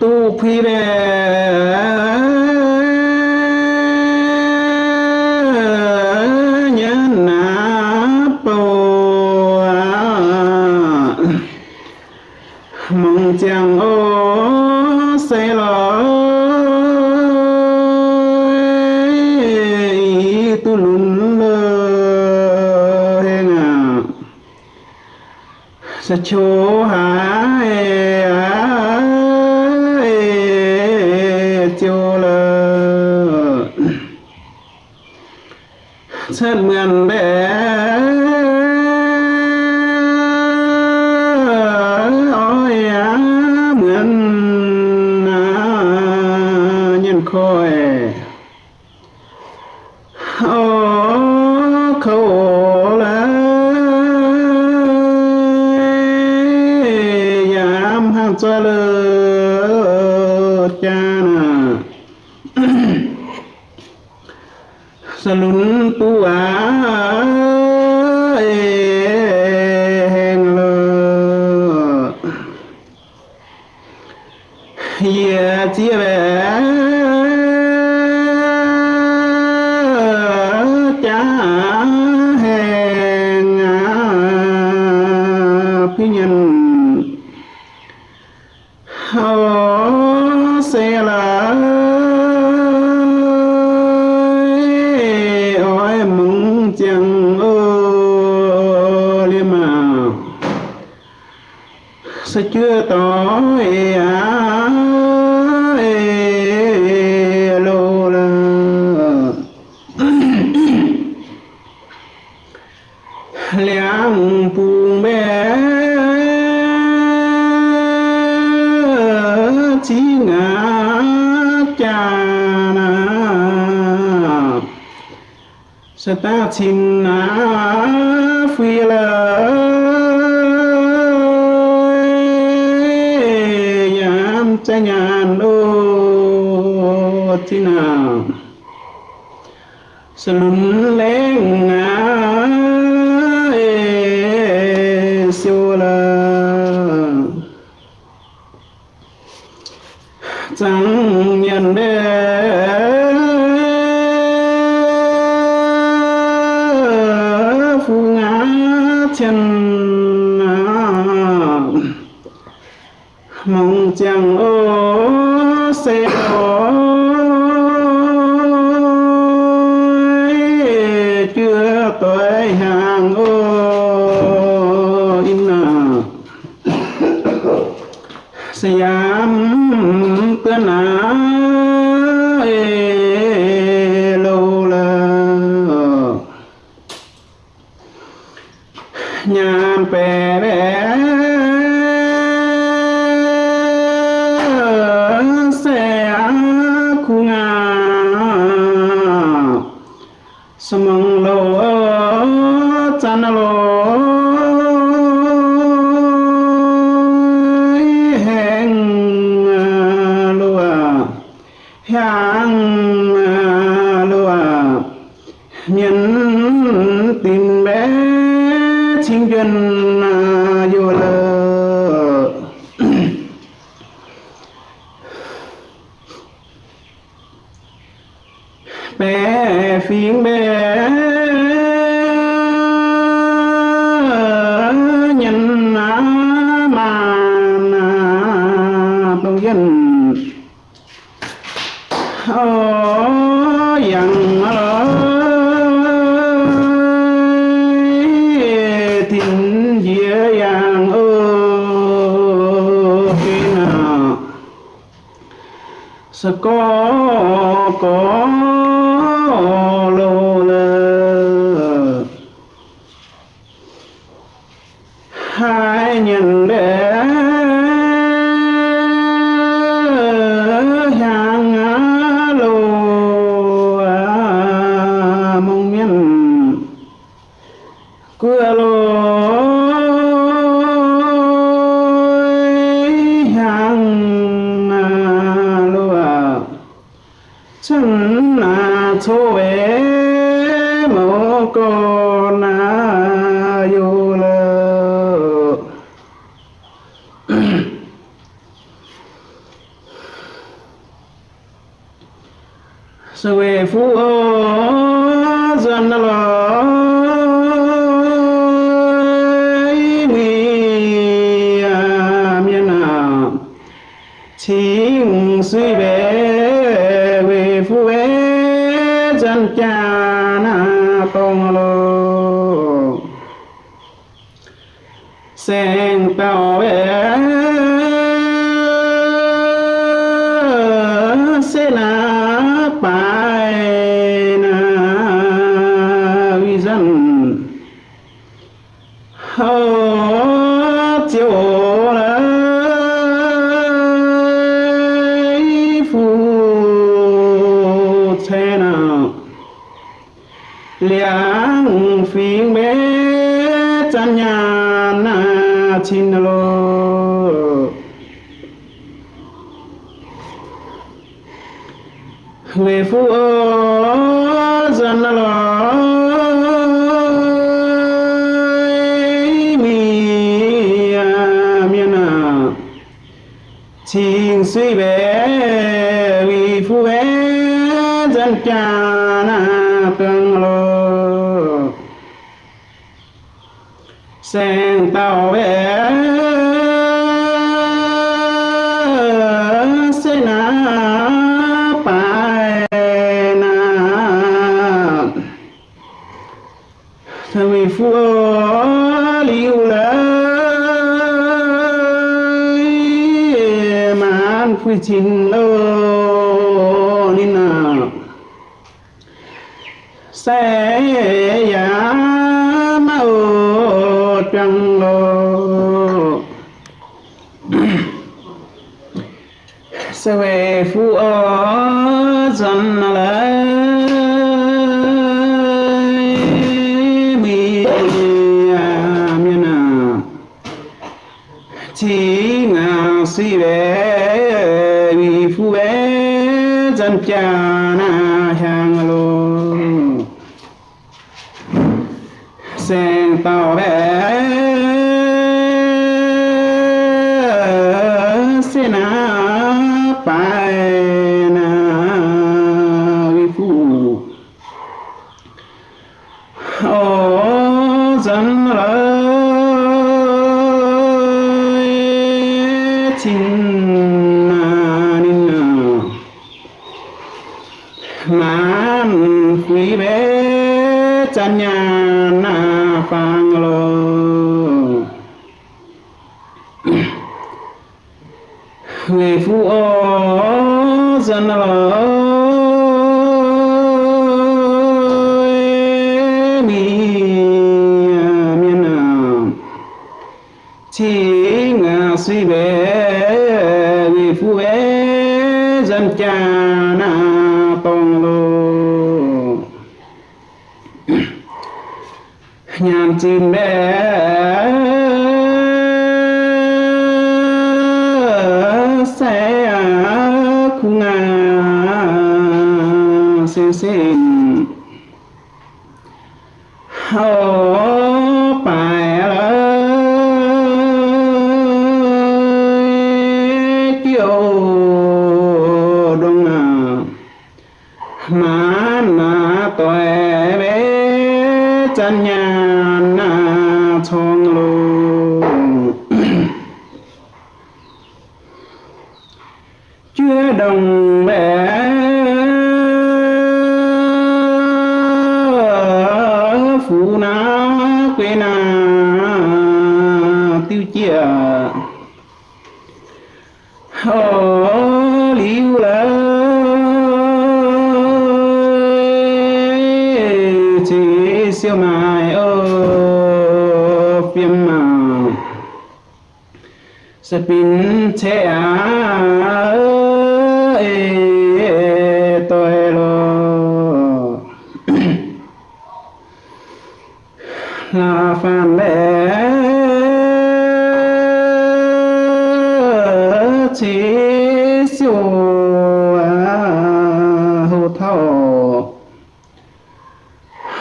tu phi đề mong chàng ô say lỗi tu lún lơ hê ngà sa chô hà chưa tối á lô la. Liang buông bé chỉ ngã cha na. Sa ta xin na phi la. chi nào sừng lên ngã siêu là chẳng ngã chân. poco. Chính suy về về phu về dân cha na tông lô. Sẽ liang phiên mê chân nhà na chín lô. Lê phu ơ dân lô. Mi à miền à suy về vì phụ về dân cha na tương lô sen tàu về sẽ na bài na thằng phu liu lời man phu chín chỉ ngà si về vì phu bé dân cha. Man quý bé chân nhà na phang lô. Người phụ ô xin quê na, tiêu chia. Ô liu lỡ chỉ siêu mài ô phim mà. Sẽ pin thế à siêu à hô thao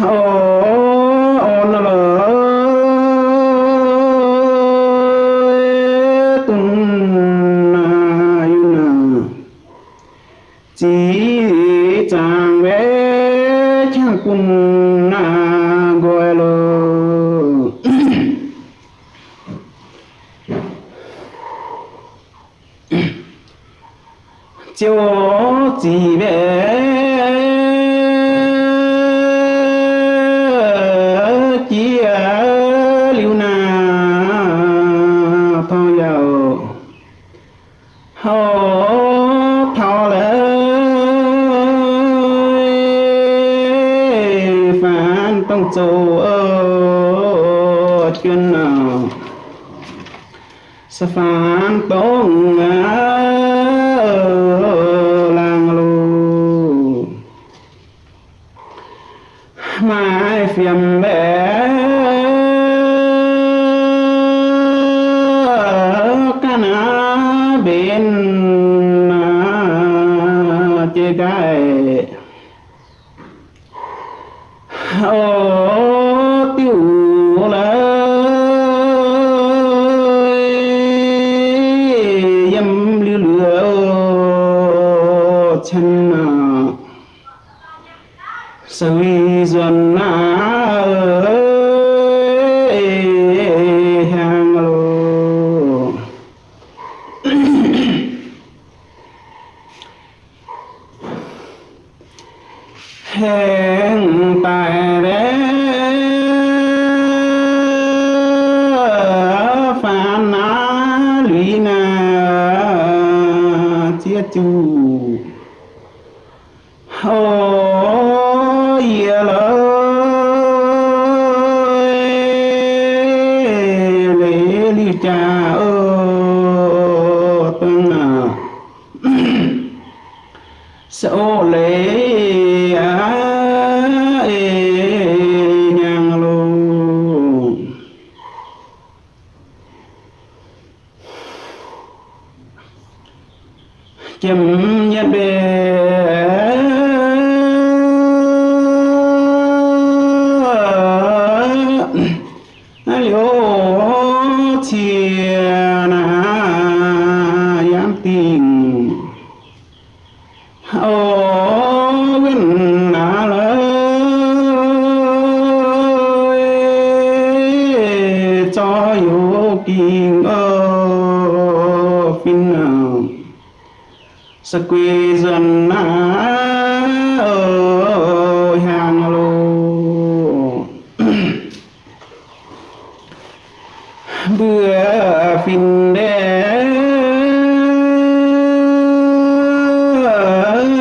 ô ôn lỡ tung na yu na chỉ chàng bé chẳng cùng na gọi lô chiều chỉ bé chỉ ở liu na thôi giàu hô thọ lệ phản tông châu ơ chuyên nào sa phản tông Ờ, gai ô tiêu lời dâm lưu lửa chân nào sự dần na na chia chu liễu chia na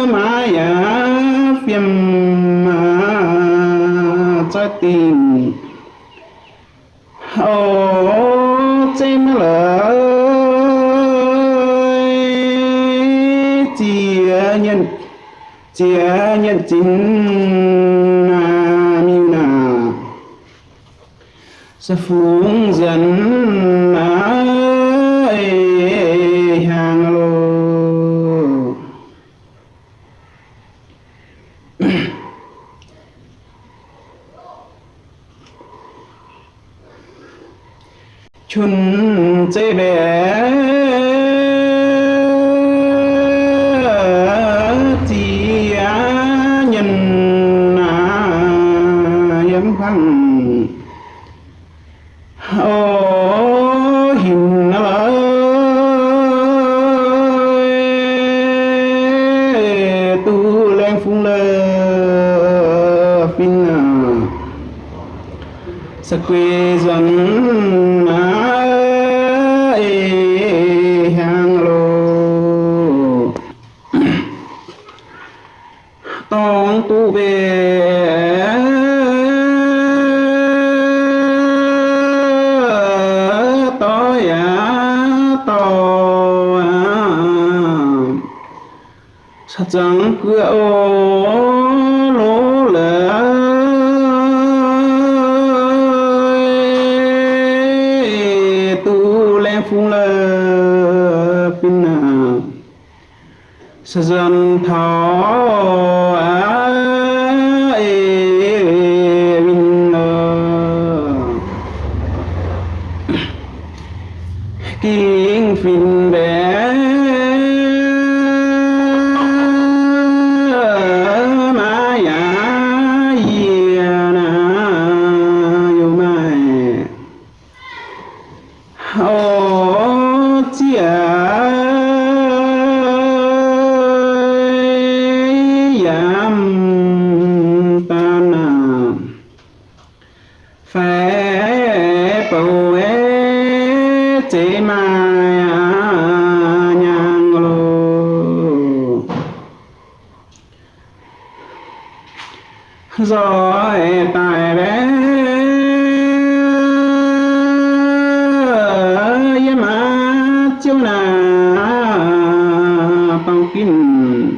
maya phiêm trái tim ô chim lỡ chia nhân chia nhân chính na miu na sa phúng dần na ê hàng lô chun chế bé tông tu về. Tối à to à. Sa chẳng cửa ô, lỗ lời tu lên phung lơ pin à sa dân thao kinh phình kinh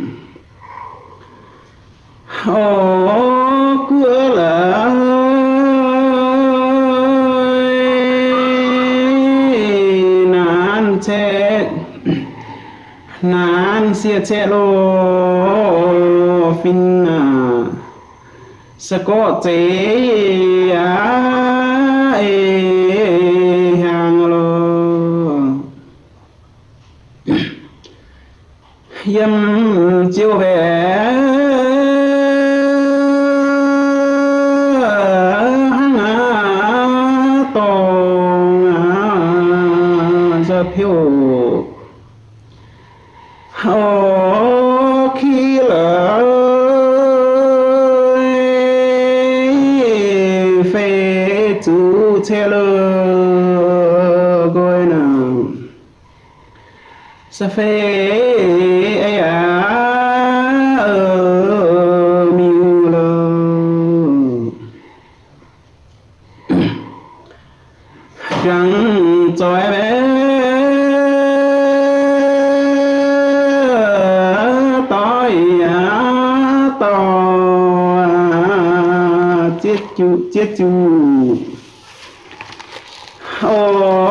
ô cửa là nan che nan sia che lo fin à. Sẽ có chế à yếm chiếu về. Hăng á phiêu. Ô khi lỡ phê chú chê lơ gôi nào sa phê chẳng cho em tôi à to chết chú chết chú. Ô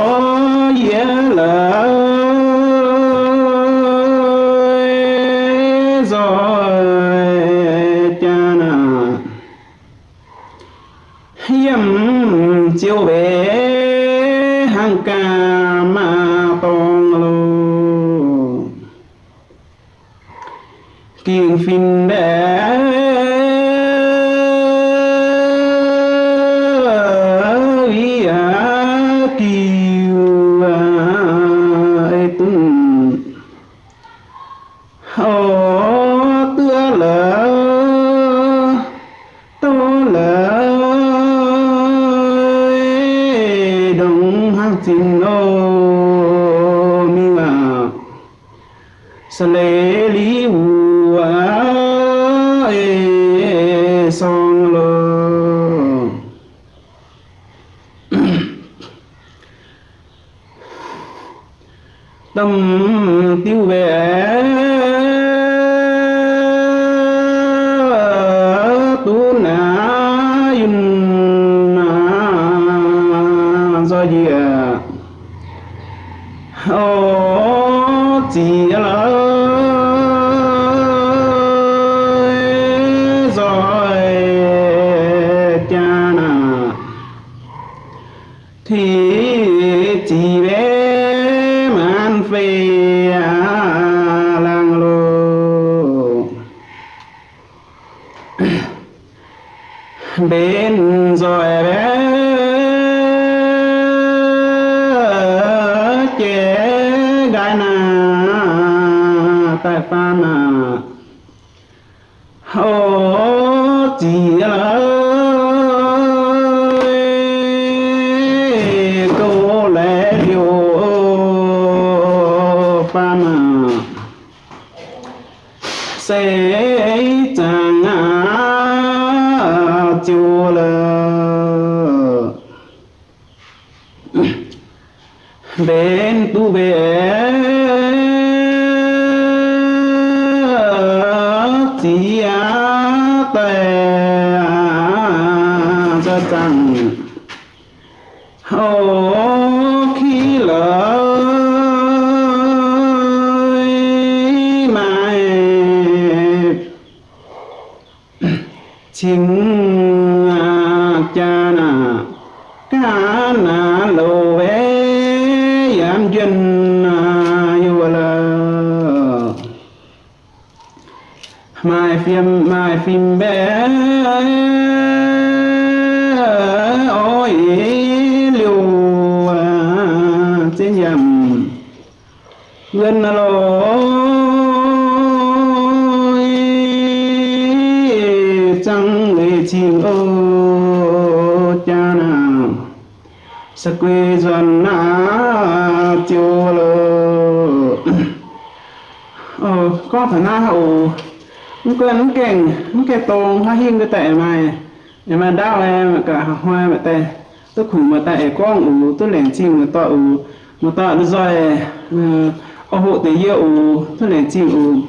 tâm tiêu về bên rồi bé. Chế gai nà tại ta nà ô chỉ là cô lẽ điều pha na. Chỉ á tè cho chẳng nhân lối chẳng lệ chim ô cha nào? Sa quê dần na chiều lô ờ có thể na hậu? Nó quen nó kèn nó kẹt tông ha hiên cái tệ mày nhưng mà đau em cả hoa mà tệ. Tôi khủng mà tệ con ủ, tôi liền chim mà tọa ủ. Mà tọa nó rồi ờ, ô hộ tế yêu ủ tôi liền chim ủ